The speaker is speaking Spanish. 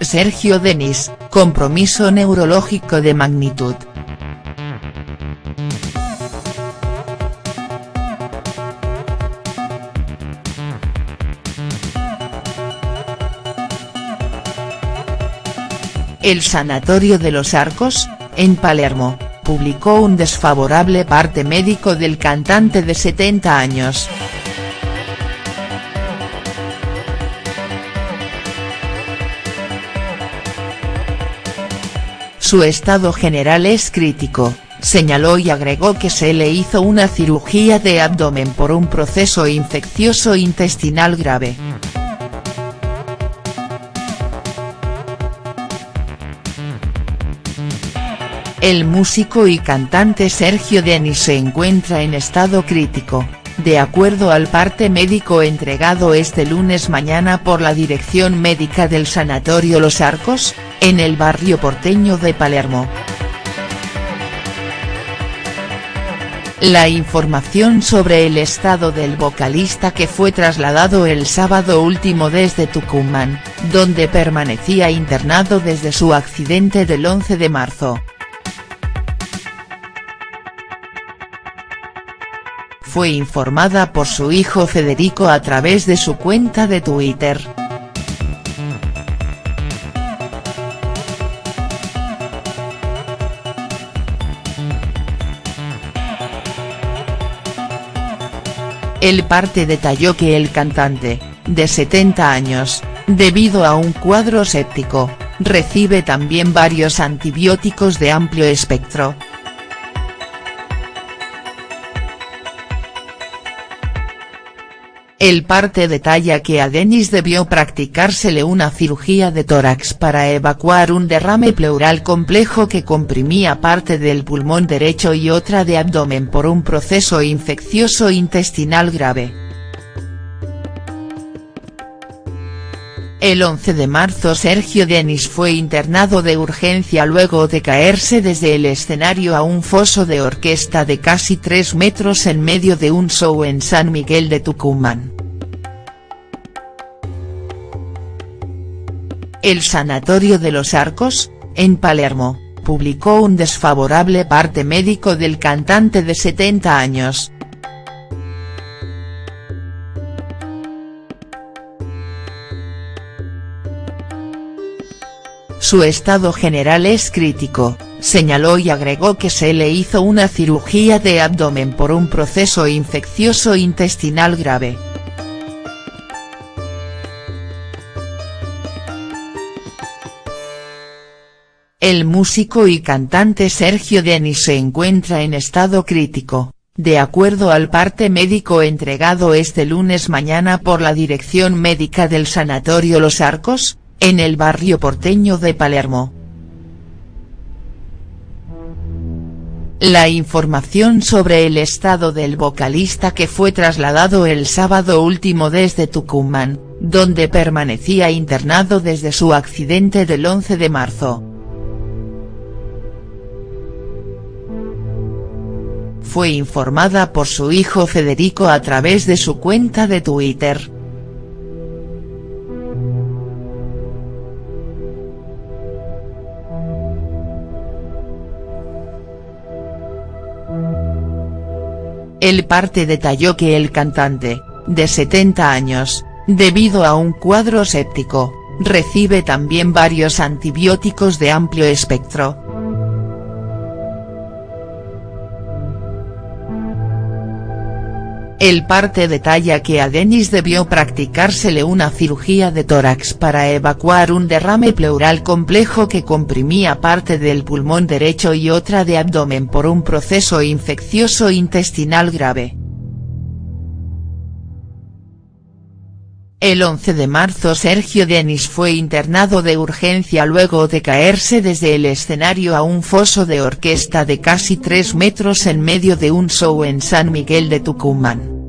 Sergio Denis, compromiso neurológico de magnitud. El Sanatorio de los Arcos, en Palermo, publicó un desfavorable parte médico del cantante de 70 años. Su estado general es crítico, señaló y agregó que se le hizo una cirugía de abdomen por un proceso infeccioso intestinal grave. El músico y cantante Sergio Denis se encuentra en estado crítico, de acuerdo al parte médico entregado este lunes mañana por la Dirección Médica del Sanatorio Los Arcos, en el barrio porteño de Palermo. La información sobre el estado del vocalista que fue trasladado el sábado último desde Tucumán, donde permanecía internado desde su accidente del 11 de marzo, fue informada por su hijo Federico a través de su cuenta de Twitter. El parte detalló que el cantante, de 70 años, debido a un cuadro séptico, recibe también varios antibióticos de amplio espectro, El parte detalla que a Denis debió practicársele una cirugía de tórax para evacuar un derrame pleural complejo que comprimía parte del pulmón derecho y otra de abdomen por un proceso infeccioso intestinal grave. El 11 de marzo Sergio Denis fue internado de urgencia luego de caerse desde el escenario a un foso de orquesta de casi 3 metros en medio de un show en San Miguel de Tucumán. El Sanatorio de los Arcos, en Palermo, publicó un desfavorable parte médico del cantante de 70 años, Su estado general es crítico, señaló y agregó que se le hizo una cirugía de abdomen por un proceso infeccioso intestinal grave. El músico y cantante Sergio Denis se encuentra en estado crítico, de acuerdo al parte médico entregado este lunes mañana por la Dirección Médica del Sanatorio Los Arcos, en el barrio porteño de Palermo. La información sobre el estado del vocalista que fue trasladado el sábado último desde Tucumán, donde permanecía internado desde su accidente del 11 de marzo. Fue informada por su hijo Federico a través de su cuenta de Twitter. El parte detalló que el cantante, de 70 años, debido a un cuadro séptico, recibe también varios antibióticos de amplio espectro, El parte detalla que a Denis debió practicársele una cirugía de tórax para evacuar un derrame pleural complejo que comprimía parte del pulmón derecho y otra de abdomen por un proceso infeccioso intestinal grave. El 11 de marzo Sergio Denis fue internado de urgencia luego de caerse desde el escenario a un foso de orquesta de casi 3 metros en medio de un show en San Miguel de Tucumán.